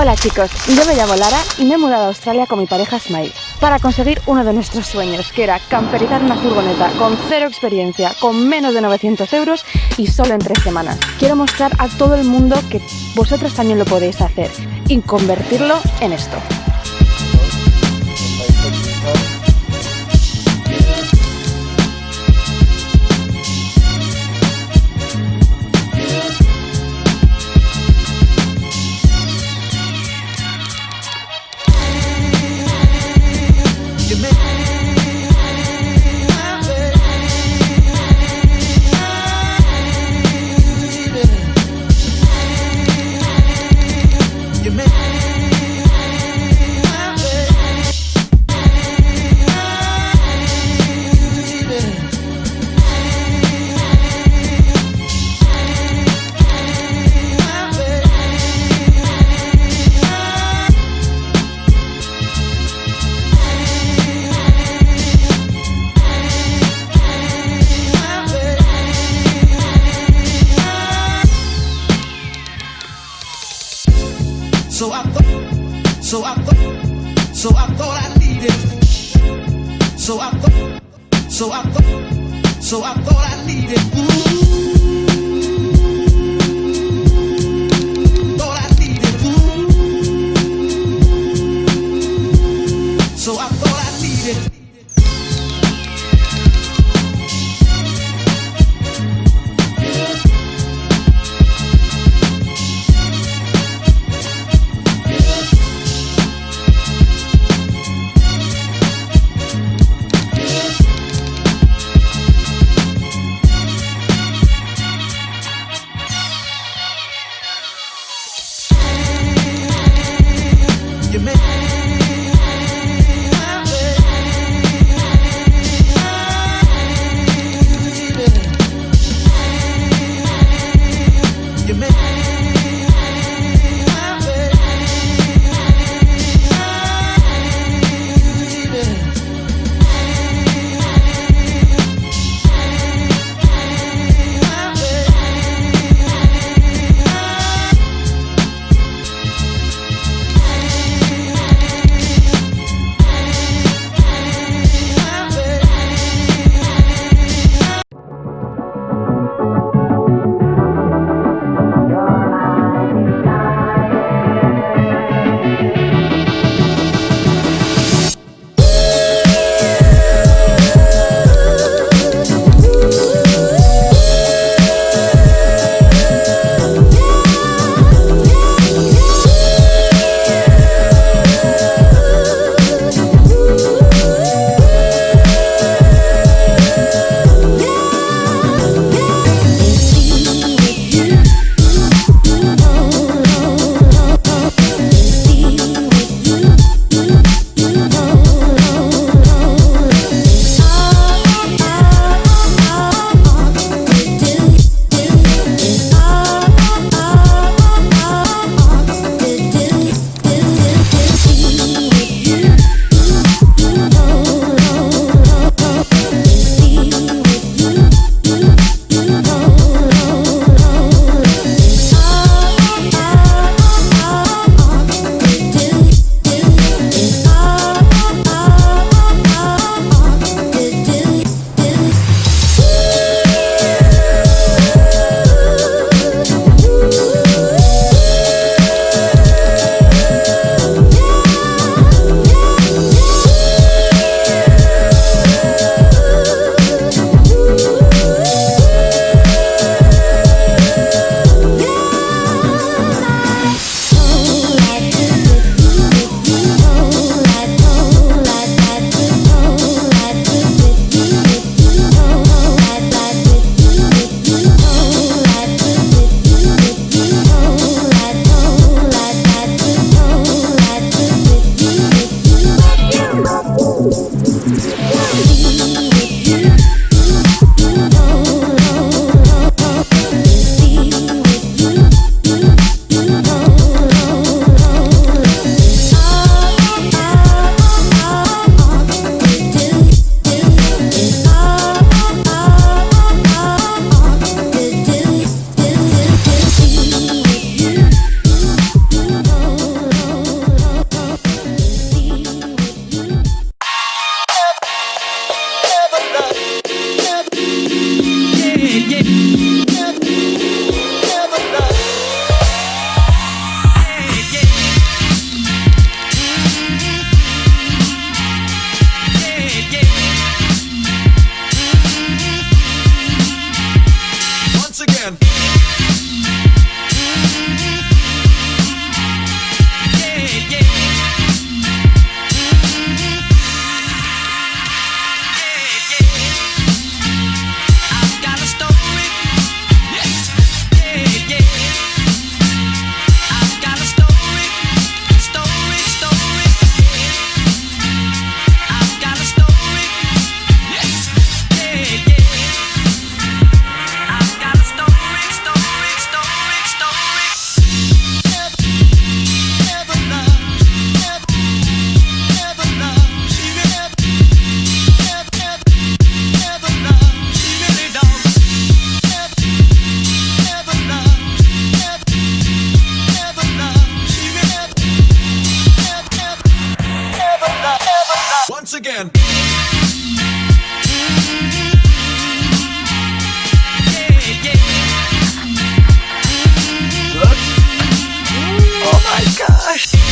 Hola chicos, yo me llamo Lara y me he mudado a Australia con mi pareja Smile para conseguir uno de nuestros sueños, que era camperizar una furgoneta con cero experiencia, con menos de 900 euros y solo en tres semanas. Quiero mostrar a todo el mundo que vosotros también lo podéis hacer y convertirlo en esto. I thought, so I thought, so I thought I needed. Ooh. So I thought I needed. yeah. again. Oh my gosh!